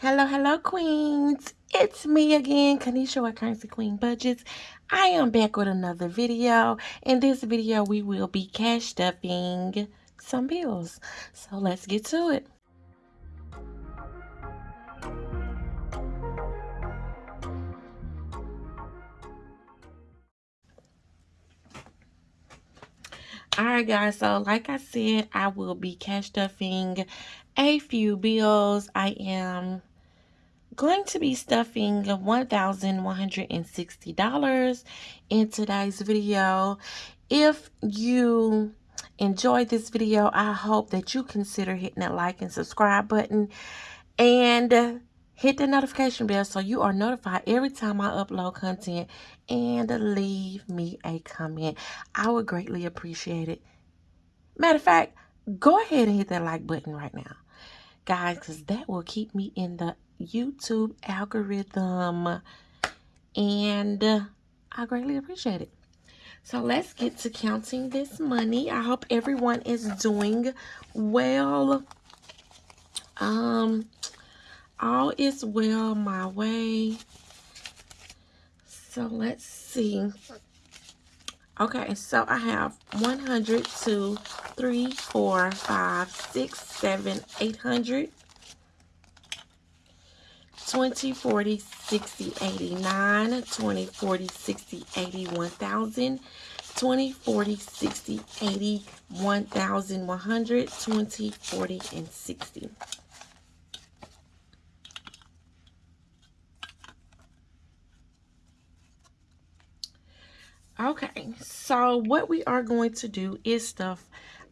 Hello, hello, queens. It's me again, Kanisha with Currency Queen Budgets. I am back with another video. In this video, we will be cash stuffing some bills. So let's get to it. Alright guys, so like I said, I will be cash stuffing a few bills. I am going to be stuffing $1,160 in today's video. If you enjoyed this video, I hope that you consider hitting that like and subscribe button and hit the notification bell so you are notified every time I upload content and leave me a comment. I would greatly appreciate it. Matter of fact, go ahead and hit that like button right now guys because that will keep me in the YouTube algorithm and uh, I greatly appreciate it. So let's get to counting this money. I hope everyone is doing well. Um, all is well my way. So let's see. Okay, so I have 100, 2, 3, 4, 5, 6, 7, 800, 20, 40, 60, 89, 20, 40, 60, 80, 1000, 20, 40, 60, 80, 1100, 20, 40, and 60. Okay, so what we are going to do is stuff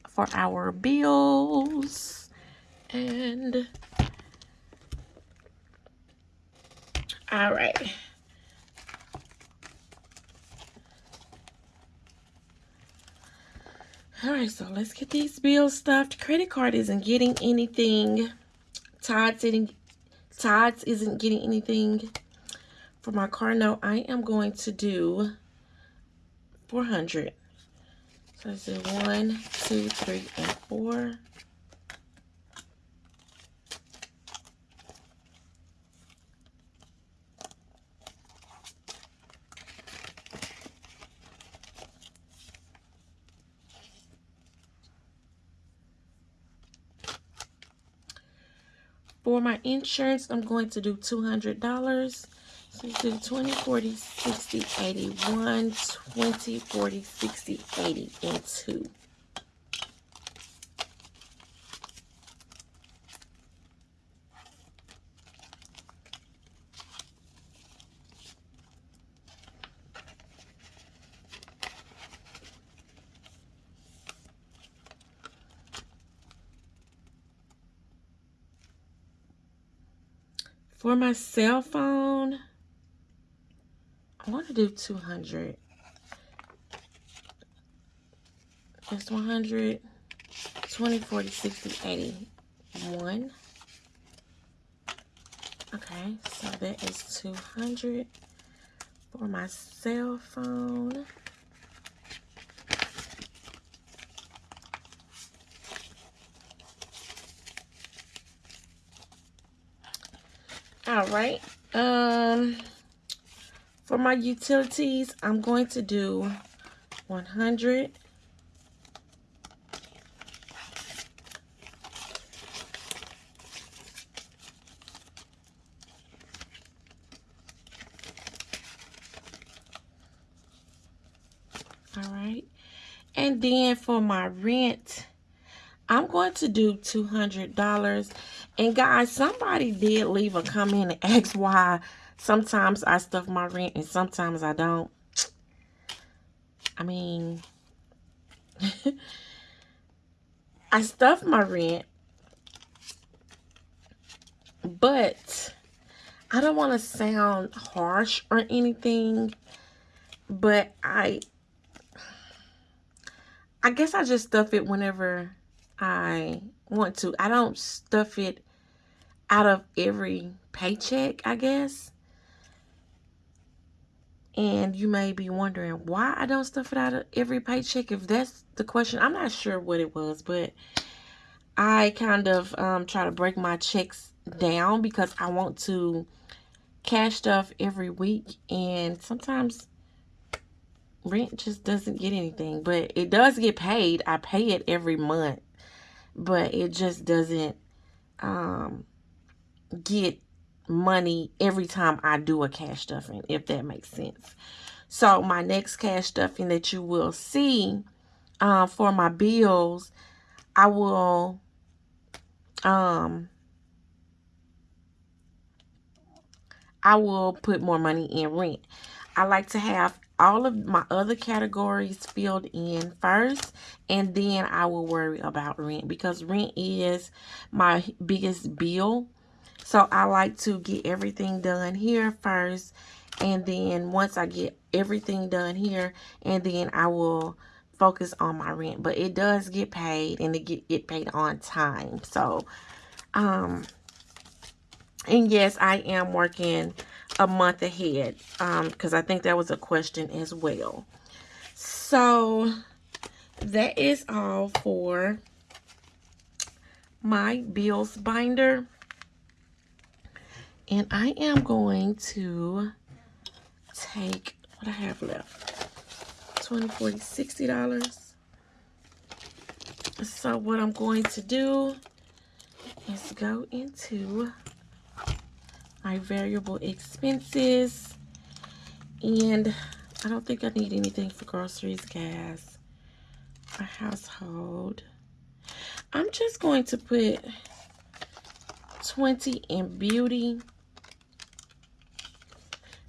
for our bills and all right. All right, so let's get these bills stuffed. Credit card isn't getting anything. Todd's isn't, Todd's isn't getting anything. For my car note, I am going to do 400. So let's do one, two, three, and four. For my insurance, I'm going to do $200. So you do 20, 40, 60, 81, 20, 40, 60, 80, and 2. For my cell phone, I want to do 200. That's 100, 20, 40, 60, 80. One. Okay, so that is 200 for my cell phone. All right. Um... For my utilities, I'm going to do 100. All right. And then for my rent, I'm going to do $200. And guys, somebody did leave a comment and ask why Sometimes I stuff my rent and sometimes I don't. I mean, I stuff my rent, but I don't want to sound harsh or anything, but I, I guess I just stuff it whenever I want to. I don't stuff it out of every paycheck, I guess. And you may be wondering why I don't stuff it out of every paycheck. If that's the question, I'm not sure what it was, but I kind of um, try to break my checks down because I want to cash stuff every week and sometimes rent just doesn't get anything but it does get paid I pay it every month but it just doesn't um, get money every time I do a cash stuffing if that makes sense so my next cash stuffing that you will see uh, for my bills I will um I will put more money in rent. I like to have all of my other categories filled in first and then I will worry about rent because rent is my biggest bill. So I like to get everything done here first and then once I get everything done here and then I will focus on my rent. But it does get paid and it get, get paid on time. So um and yes, I am working a month ahead Um, because um, I think that was a question as well. So that is all for my bills binder. And I am going to take what I have left. 20 40 60 dollars so what i'm going to do is go into my variable expenses. And I don't think I need anything for groceries, gas, or household. I'm just going to put 20 in beauty.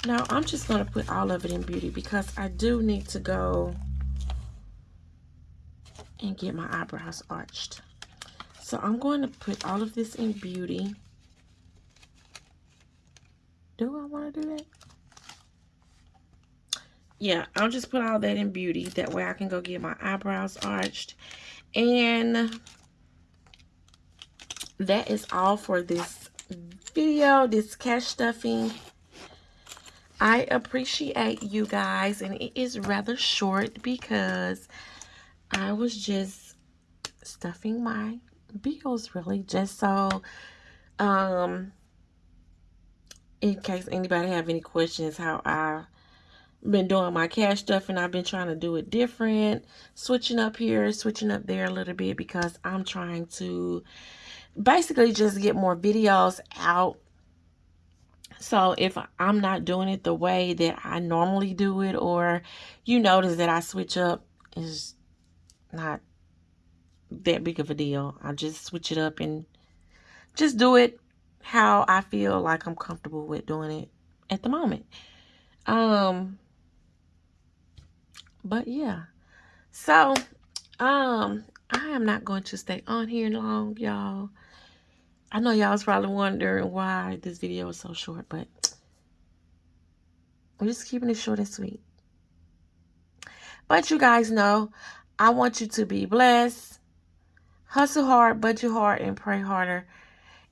Now, I'm just going to put all of it in beauty because I do need to go and get my eyebrows arched. So I'm going to put all of this in beauty. Do I want to do that? Yeah, I'll just put all that in beauty. That way I can go get my eyebrows arched. And that is all for this video, this cash stuffing. I appreciate you guys. And it is rather short because I was just stuffing my bills really just so um in case anybody have any questions how I been doing my cash stuff and I've been trying to do it different switching up here switching up there a little bit because I'm trying to basically just get more videos out so if I'm not doing it the way that I normally do it or you notice that I switch up is not that big of a deal I just switch it up and just do it how I feel like I'm comfortable with doing it at the moment. Um, but yeah. So, um, I am not going to stay on here long, y'all. I know y'all was probably wondering why this video is so short, but we're just keeping it short and sweet. But you guys know, I want you to be blessed, hustle hard, budget hard, and pray harder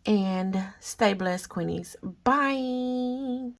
and stay blessed, Queenies. Bye.